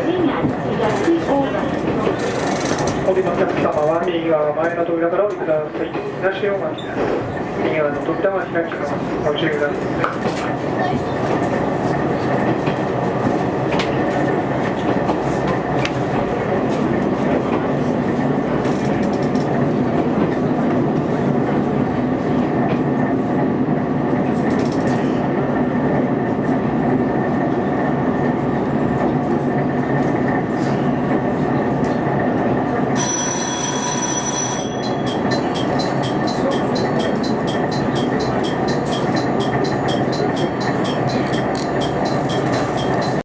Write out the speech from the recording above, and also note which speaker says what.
Speaker 1: お降りのお客様は右側前の扉からお降りください。東大町です。右側の扉は開きます。ご注意ください。